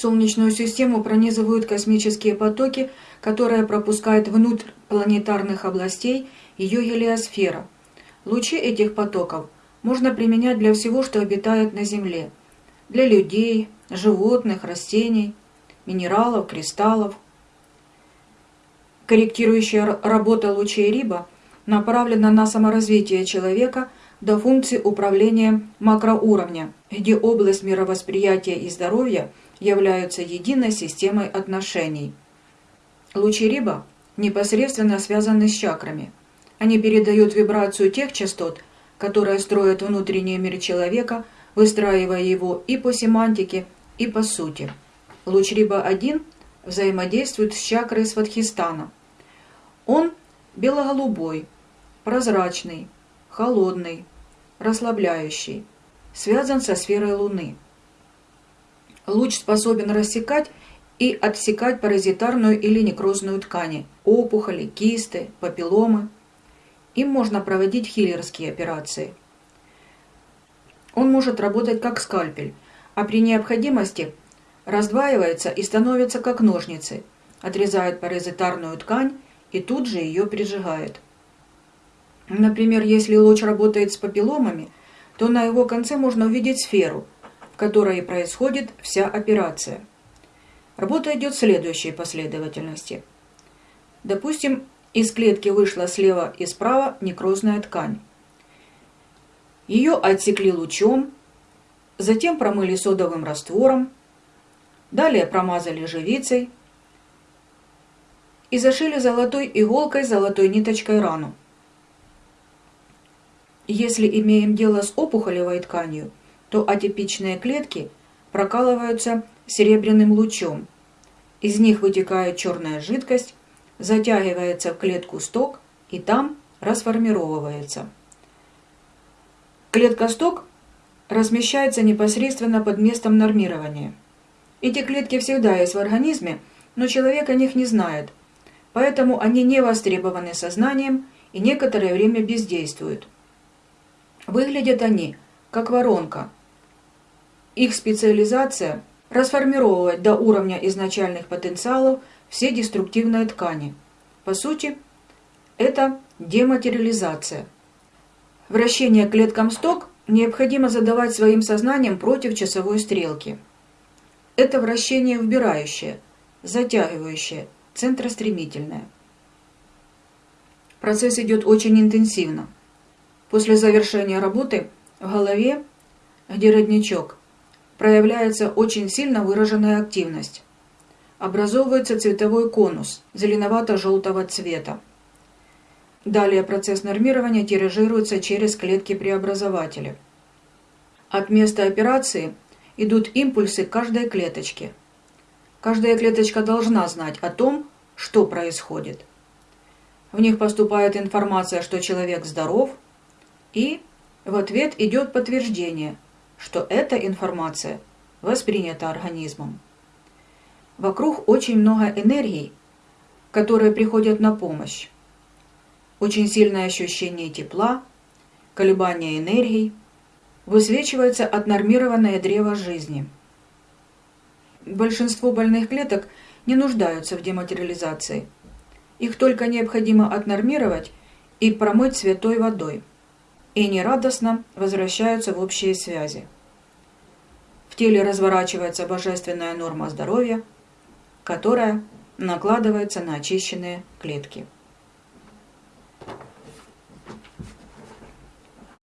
Солнечную систему пронизывают космические потоки, которые пропускают внутрь планетарных областей ее гелиосфера. Лучи этих потоков можно применять для всего, что обитает на Земле. Для людей, животных, растений, минералов, кристаллов. Корректирующая работа лучей Риба направлена на саморазвитие человека до функции управления макроуровня, где область мировосприятия и здоровья являются единой системой отношений. Лучи Риба непосредственно связаны с чакрами. Они передают вибрацию тех частот, которые строят внутренний мир человека, выстраивая его и по семантике, и по сути. Луч Риба-1 взаимодействует с чакрой Сватхистана. Он бело-голубой, прозрачный, холодный, расслабляющий, связан со сферой Луны. Луч способен рассекать и отсекать паразитарную или некрозную ткани, опухоли, кисты, папилломы. Им можно проводить хиллерские операции. Он может работать как скальпель, а при необходимости раздваивается и становится как ножницы, отрезает паразитарную ткань и тут же ее прижигает. Например, если луч работает с папилломами, то на его конце можно увидеть сферу, в которой происходит вся операция. Работа идет в следующей последовательности. Допустим, из клетки вышла слева и справа некрозная ткань. Ее отсекли лучом, затем промыли содовым раствором, далее промазали живицей и зашили золотой иголкой золотой ниточкой рану. Если имеем дело с опухолевой тканью, то атипичные клетки прокалываются серебряным лучом. Из них вытекает черная жидкость, затягивается в клетку сток и там расформировывается. Клетка-сток размещается непосредственно под местом нормирования. Эти клетки всегда есть в организме, но человек о них не знает, поэтому они не востребованы сознанием и некоторое время бездействуют. Выглядят они, как воронка. Их специализация – расформировать до уровня изначальных потенциалов все деструктивные ткани. По сути, это дематериализация. Вращение клеткам сток необходимо задавать своим сознанием против часовой стрелки. Это вращение вбирающее, затягивающее, центростремительное. Процесс идет очень интенсивно. После завершения работы в голове, где родничок, проявляется очень сильно выраженная активность. Образовывается цветовой конус зеленовато-желтого цвета. Далее процесс нормирования тиражируется через клетки-преобразователи. От места операции идут импульсы каждой клеточке. Каждая клеточка должна знать о том, что происходит. В них поступает информация, что человек здоров – и в ответ идет подтверждение, что эта информация воспринята организмом. Вокруг очень много энергий, которые приходят на помощь. Очень сильное ощущение тепла, колебания энергий, высвечивается отнормированное древо жизни. Большинство больных клеток не нуждаются в дематериализации. Их только необходимо отнормировать и промыть святой водой и нерадостно возвращаются в общие связи. В теле разворачивается божественная норма здоровья, которая накладывается на очищенные клетки.